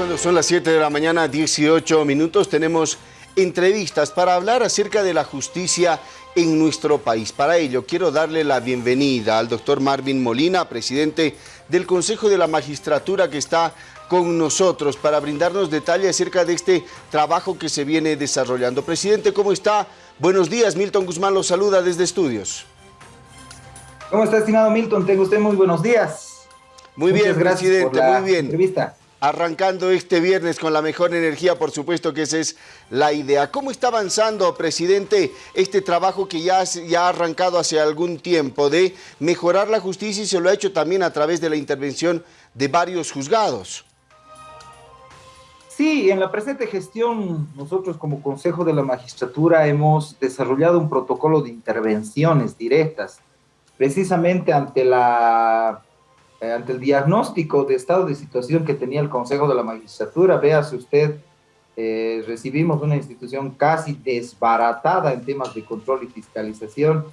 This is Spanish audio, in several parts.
cuando son las 7 de la mañana, 18 minutos, tenemos entrevistas para hablar acerca de la justicia en nuestro país. Para ello, quiero darle la bienvenida al doctor Marvin Molina, presidente del Consejo de la Magistratura que está con nosotros para brindarnos detalles acerca de este trabajo que se viene desarrollando. Presidente, ¿cómo está? Buenos días, Milton Guzmán lo saluda desde Estudios. ¿Cómo está, estimado Milton? Tengo usted muy buenos días. Muy bien, presidente, muy bien. Entrevista arrancando este viernes con la mejor energía, por supuesto que esa es la idea. ¿Cómo está avanzando, presidente, este trabajo que ya, ya ha arrancado hace algún tiempo de mejorar la justicia y se lo ha hecho también a través de la intervención de varios juzgados? Sí, en la presente gestión nosotros como Consejo de la Magistratura hemos desarrollado un protocolo de intervenciones directas, precisamente ante la eh, ante el diagnóstico de estado de situación que tenía el Consejo de la Magistratura, véase usted, eh, recibimos una institución casi desbaratada en temas de control y fiscalización,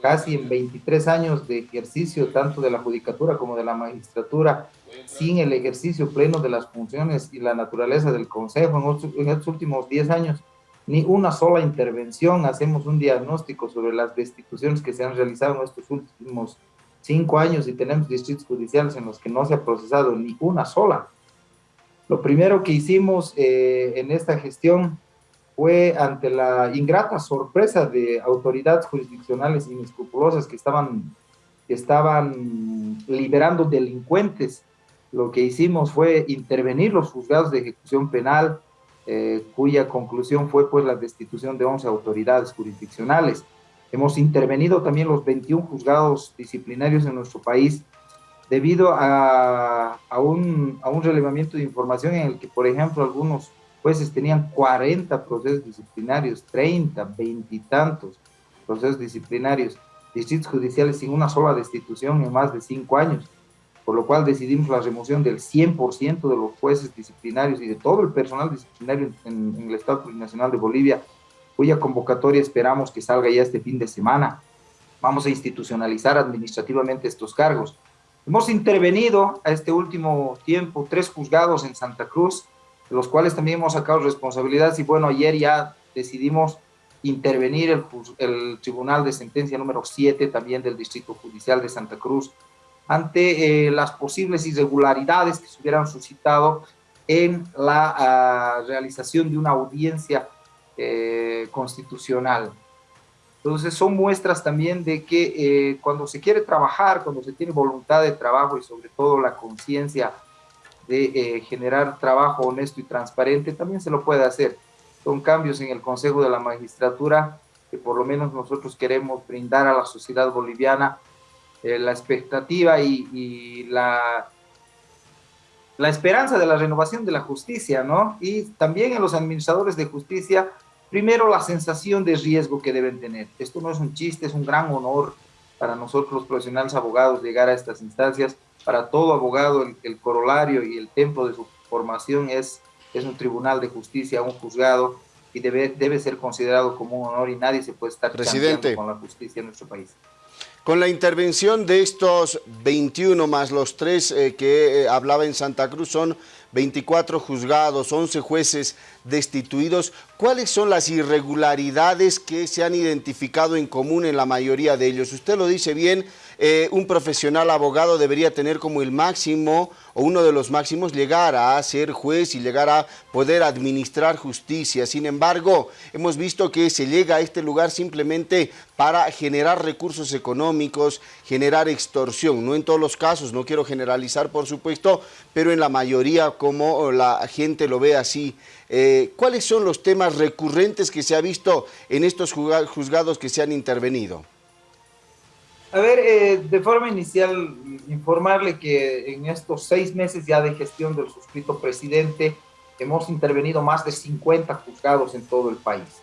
casi en 23 años de ejercicio tanto de la judicatura como de la magistratura, sin el ejercicio pleno de las funciones y la naturaleza del Consejo. En, en estos últimos 10 años, ni una sola intervención, hacemos un diagnóstico sobre las destituciones que se han realizado en estos últimos cinco años y tenemos distritos judiciales en los que no se ha procesado ni una sola. Lo primero que hicimos eh, en esta gestión fue ante la ingrata sorpresa de autoridades jurisdiccionales inescrupulosas que estaban, que estaban liberando delincuentes. Lo que hicimos fue intervenir los juzgados de ejecución penal, eh, cuya conclusión fue pues la destitución de 11 autoridades jurisdiccionales. Hemos intervenido también los 21 juzgados disciplinarios en nuestro país debido a, un, a un relevamiento de información en el que, por ejemplo, algunos jueces tenían 40 procesos disciplinarios, 30, 20 y tantos procesos disciplinarios, distritos judiciales sin una sola destitución en más de cinco años, por lo cual decidimos la remoción del 100% de los jueces disciplinarios y de todo el personal disciplinario en, en el Estado Plurinacional de Bolivia cuya convocatoria esperamos que salga ya este fin de semana. Vamos a institucionalizar administrativamente estos cargos. Hemos intervenido a este último tiempo tres juzgados en Santa Cruz, de los cuales también hemos sacado responsabilidades y bueno, ayer ya decidimos intervenir el, el Tribunal de Sentencia número 7 también del Distrito Judicial de Santa Cruz ante eh, las posibles irregularidades que se hubieran suscitado en la ah, realización de una audiencia eh, constitucional. Entonces son muestras también de que eh, cuando se quiere trabajar, cuando se tiene voluntad de trabajo y sobre todo la conciencia de eh, generar trabajo honesto y transparente, también se lo puede hacer. Son cambios en el Consejo de la Magistratura que por lo menos nosotros queremos brindar a la sociedad boliviana la expectativa y, la la esperanza de la renovación de la justicia, ¿no? Y también en los administradores de justicia Primero, la sensación de riesgo que deben tener. Esto no es un chiste, es un gran honor para nosotros los profesionales abogados llegar a estas instancias. Para todo abogado, el, corolario y el templo de su formación es, es un tribunal de justicia, un juzgado, y debe, debe ser considerado como un honor y nadie se puede estar Presidente, con la justicia en nuestro país. Con la intervención de estos 21 más los tres eh, que eh, hablaba en Santa Cruz, son 24 juzgados, 11 jueces destituidos. ¿Cuáles son las irregularidades que se han identificado en común en la mayoría de ellos? Usted lo dice bien, eh, un profesional abogado debería tener como el máximo o uno de los máximos llegar a ser juez y llegar a poder administrar justicia. Sin embargo, hemos visto que se llega a este lugar simplemente para generar recursos económicos, generar extorsión. No en todos los casos, no quiero generalizar por supuesto, pero en la mayoría como la gente lo ve así. Eh, ¿Cuáles son los temas recurrentes que se ha visto en estos juzgados que se han intervenido? A ver, eh, de forma inicial, informarle que en estos seis meses ya de gestión del suscrito presidente, hemos intervenido más de 50 juzgados en todo el país.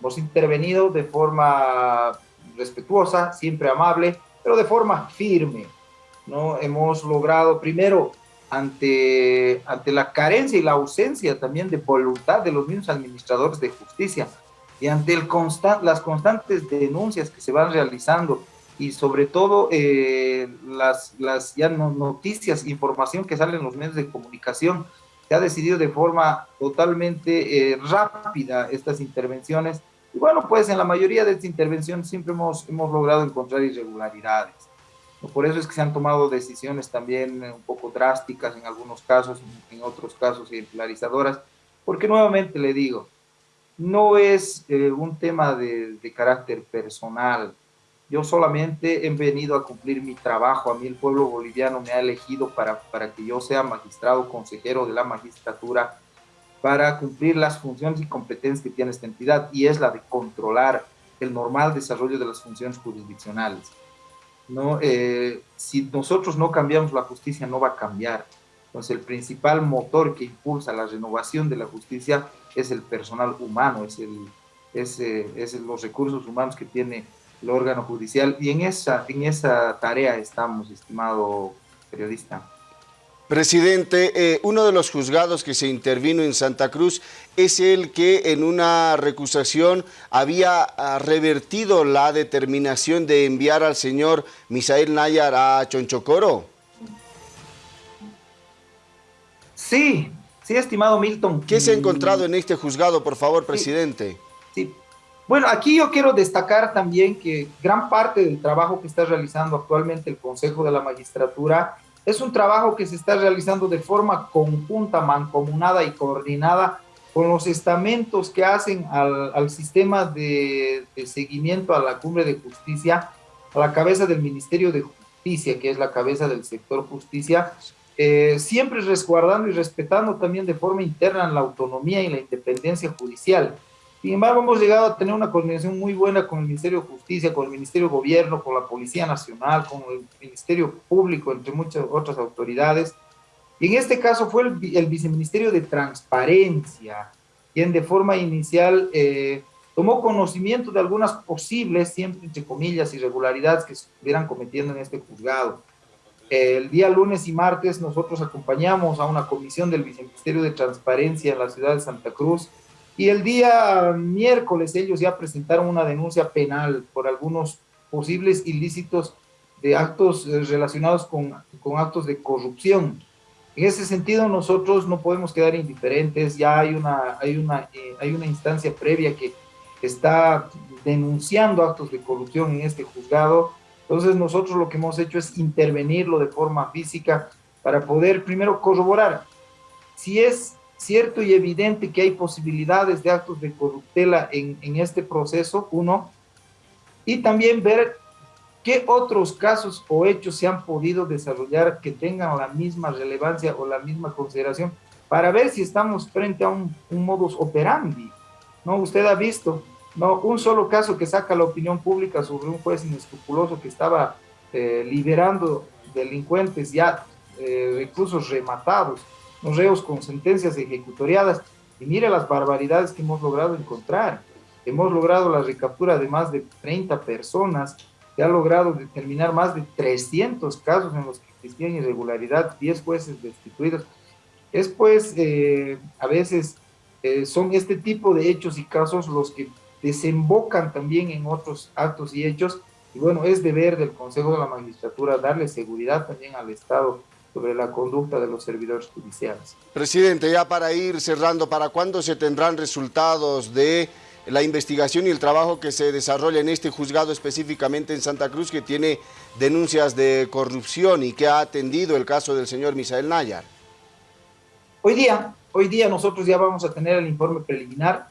Hemos intervenido de forma respetuosa, siempre amable, pero de forma firme. ¿no? Hemos logrado, primero, ante, ante la carencia y la ausencia también de voluntad de los mismos administradores de justicia y ante el constant, las constantes denuncias que se van realizando y sobre todo eh, las, las ya noticias, información que salen en los medios de comunicación se ha decidido de forma totalmente eh, rápida estas intervenciones. Y bueno, pues en la mayoría de estas intervenciones siempre hemos, hemos logrado encontrar irregularidades. Por eso es que se han tomado decisiones también un poco drásticas en algunos casos, en otros casos ejemplarizadoras, porque nuevamente le digo, no es eh, un tema de, de, carácter personal. Yo solamente he venido a cumplir mi trabajo. A mí el pueblo boliviano me ha elegido para, para que yo sea magistrado, consejero de la magistratura, para cumplir las funciones y competencias que tiene esta entidad, y es la de controlar el normal desarrollo de las funciones jurisdiccionales. ¿no? Eh, si nosotros no cambiamos la justicia, no va a cambiar. Entonces, el principal motor que impulsa la renovación de la justicia es el personal humano, es, el, es, es los recursos humanos que tiene el órgano judicial. Y en esa, en esa tarea estamos, estimado periodista. Presidente, eh, uno de los juzgados que se intervino en Santa Cruz es el que en una recusación había ah, revertido la determinación de enviar al señor Misael Nayar a Chonchocoro. Sí, sí, estimado Milton. ¿Qué se ha encontrado en este juzgado, por favor, presidente? Sí. Bueno, aquí yo quiero destacar también que gran parte del trabajo que está realizando actualmente el Consejo de la Magistratura es un trabajo que se está realizando de forma conjunta, mancomunada y coordinada con los estamentos que hacen al, sistema de, seguimiento a la cumbre de justicia, a la cabeza del Ministerio de Justicia, que es la cabeza del sector justicia, eh, siempre resguardando y respetando también de forma interna la autonomía y la independencia judicial. Sin embargo, hemos llegado a tener una coordinación muy buena con el Ministerio de Justicia, con el Ministerio de Gobierno, con la Policía Nacional, con el Ministerio Público, entre muchas otras autoridades. Y en este caso fue el, Viceministerio de Transparencia, quien de forma inicial eh, tomó conocimiento de algunas posibles, siempre entre comillas, irregularidades que se estuvieran cometiendo en este juzgado. El día lunes y martes nosotros acompañamos a una comisión del Viceministerio de Transparencia en la ciudad de Santa Cruz, y el día miércoles ellos ya presentaron una denuncia penal por algunos posibles ilícitos de actos eh, relacionados con, con actos de corrupción. En ese sentido, nosotros no podemos quedar indiferentes, ya hay una, hay una, eh, hay una instancia previa que está denunciando actos de corrupción en este juzgado. Entonces, nosotros lo que hemos hecho es intervenirlo de forma física para poder primero corroborar si es cierto y evidente que hay posibilidades de actos de corruptela en, en este proceso, uno, y también ver qué otros casos o hechos se han podido desarrollar que tengan la misma relevancia o la misma consideración para ver si estamos frente a un, un modus operandi. ¿no? Usted ha visto ¿no? un solo caso que saca la opinión pública sobre un juez inescrupuloso que estaba eh, liberando delincuentes ya eh, recursos rematados los reos con sentencias ejecutoriadas. Y mire las barbaridades que hemos logrado encontrar. Hemos logrado la recaptura de más de 30 personas, se ha logrado determinar más de 300 casos en los que existían irregularidad, 10 jueces destituidos. Es pues, eh, a veces eh, son este tipo de hechos y casos los que desembocan también en otros actos y hechos. Y bueno, es deber del Consejo de la Magistratura darle seguridad también al Estado sobre la conducta de los servidores judiciales. Presidente, ya para ir cerrando, ¿para cuándo se tendrán resultados de la investigación y el trabajo que se desarrolla en este juzgado específicamente en Santa Cruz que tiene denuncias de corrupción y que ha atendido el caso del señor Misael Nayar? Hoy día, hoy día nosotros ya vamos a tener el informe preliminar,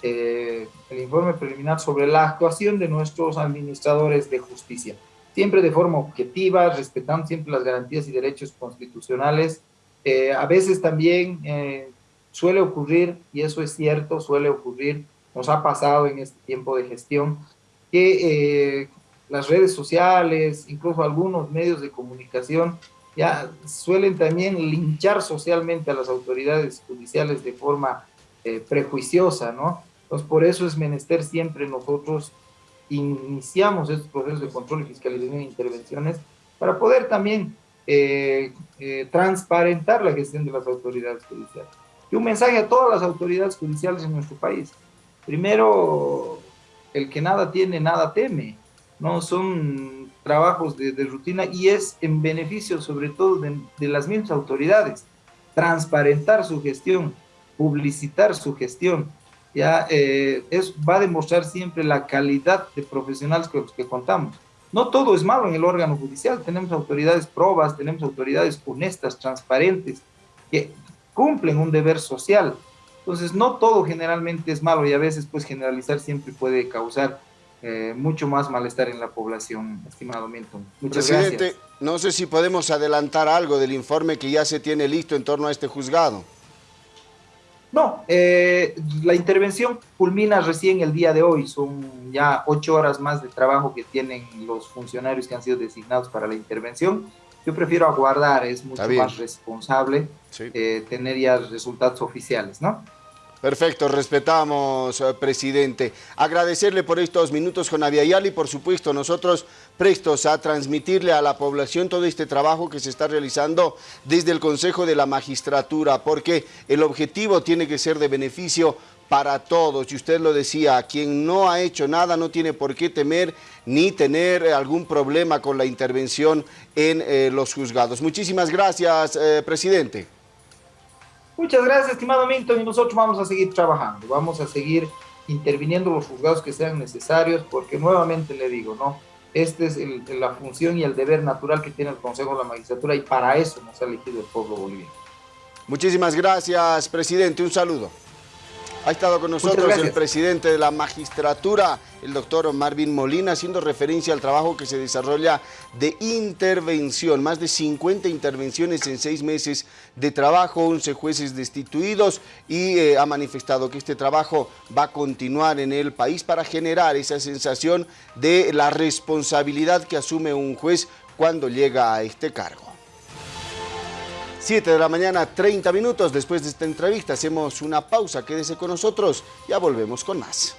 eh, el informe preliminar sobre la actuación de nuestros administradores de justicia siempre de forma objetiva, respetando siempre las garantías y derechos constitucionales. Eh, a veces también eh, suele ocurrir, y eso es cierto, suele ocurrir, nos ha pasado en este tiempo de gestión, que eh, las redes sociales, incluso algunos medios de comunicación, ya suelen también linchar socialmente a las autoridades judiciales de forma prejuiciosa, ¿no? Entonces, por eso es menester siempre nosotros iniciamos estos procesos de control y fiscalización e intervenciones para poder también eh, eh, transparentar la gestión de las autoridades judiciales. Y un mensaje a todas las autoridades judiciales en nuestro país. Primero, el que nada tiene, nada teme. No son trabajos de, rutina y es en beneficio sobre todo de, de las mismas autoridades. transparentar su gestión, publicitar su gestión, ya eh, es, va a demostrar siempre la calidad de profesionales con los que contamos. No todo es malo en el órgano judicial, tenemos autoridades probas, tenemos autoridades honestas, transparentes, que cumplen un deber social. Entonces, no todo generalmente es malo y a veces pues generalizar siempre puede causar eh, mucho más malestar en la población, estimado Milton. Muchas Presidente, no sé si podemos adelantar algo del informe que ya se tiene listo en torno a este juzgado. No, eh, la intervención culmina recién el día de hoy, son ya ocho horas más de trabajo que tienen los funcionarios que han sido designados para la intervención. Yo prefiero aguardar, es mucho más responsable eh, tener ya resultados oficiales, ¿no? Perfecto, respetamos, eh, presidente. Agradecerle por estos minutos con Aviala y por supuesto nosotros prestos a transmitirle a la población todo este trabajo que se está realizando desde el Consejo de la Magistratura, porque el objetivo tiene que ser de beneficio para todos. Y usted lo decía, quien no ha hecho nada no tiene por qué temer ni tener algún problema con la intervención en eh, los juzgados. Muchísimas gracias, eh, presidente. Muchas gracias, estimado Milton, y nosotros vamos a seguir trabajando, vamos a seguir interviniendo los juzgados que sean necesarios, porque nuevamente le digo, ¿no? Esta es la función y el deber natural que tiene el Consejo de la Magistratura y para eso nos ha elegido el pueblo boliviano. Muchísimas gracias, presidente. Un saludo. Ha estado con nosotros el presidente de la magistratura, el doctor Marvin Molina, haciendo referencia al trabajo que se desarrolla de intervención. Más de 50 intervenciones en seis meses de trabajo, 11 jueces destituidos y eh, ha manifestado que este trabajo va a continuar en el país para generar esa sensación de la responsabilidad que asume un juez cuando llega a este cargo. 7 de la mañana, 30 minutos. Después de esta entrevista hacemos una pausa. Quédese con nosotros. Ya volvemos con más.